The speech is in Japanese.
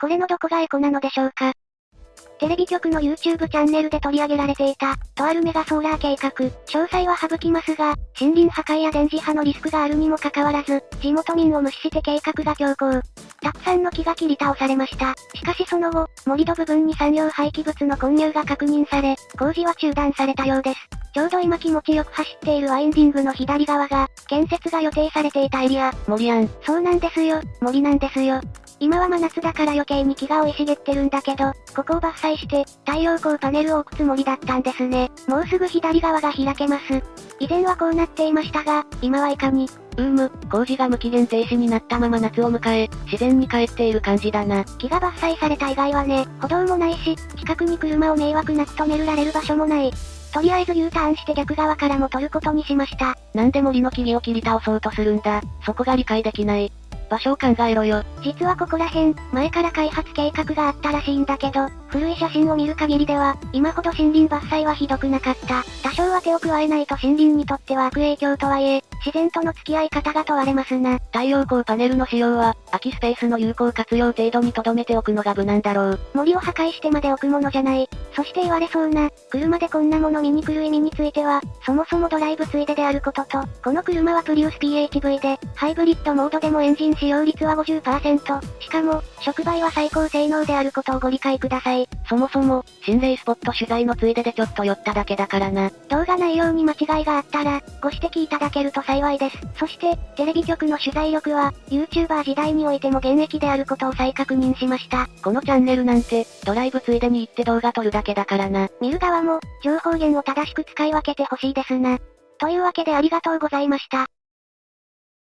これのどこがエコなのでしょうか？テレビ局の YouTube チャンネルで取り上げられていた、とあるメガソーラー計画、詳細は省きますが、森林破壊や電磁波のリスクがあるにもかかわらず、地元民を無視して計画が強行。たくさんの木が切り倒されました。しかしその後、盛り土部分に産業廃棄物の混入が確認され、工事は中断されたようです。ちょうど今気持ちよく走っているワインディングの左側が、建設が予定されていたエリア。森やん。そうなんですよ、森なんですよ。今は真夏だから余計に木が生い茂ってるんだけど、ここを伐採して、太陽光パネルを置くつもりだったんですね。もうすぐ左側が開けます。以前はこうなっていましたが、今はいかに。うーむ、工事が無期限停止になったまま夏を迎え、自然に帰っている感じだな。木が伐採された以外はね、歩道もないし、近くに車を迷惑なく止められる場所もない。とりあえず U ターンして逆側からも取ることにしました。なんで森の木々を切り倒そうとするんだ。そこが理解できない。場所を考えろよ。実はここら辺、前から開発計画があったらしいんだけど、古い写真を見る限りでは、今ほど森林伐採はひどくなかった。多少は手を加えないと森林にとっては悪影響とはいえ、自然との付き合い方が問われますな。太陽光パネルの使用は、空きスペースの有効活用程度に留めておくのが無難だろう。森を破壊してまで置くものじゃない。そして言われそうな、車でこんなもの見に来る意味については、そもそもドライブついでであることと、この車はプリウス PHV で、ハイブリッドモードでもエンジン使用率は50%。しかも、触媒は最高性能であることをご理解ください。そもそも、心霊スポット取材のついででちょっと寄っただけだからな。動画内容に間違いがあったら、ご指摘いただけると幸いです。そして、テレビ局の取材力は、YouTuber 時代においても現役であることを再確認しました。このチャンネルなんて、ドライブついでに行って動画撮るだけだからな。見る側も、情報源を正しく使い分けてほしいですな。というわけでありがとうございました。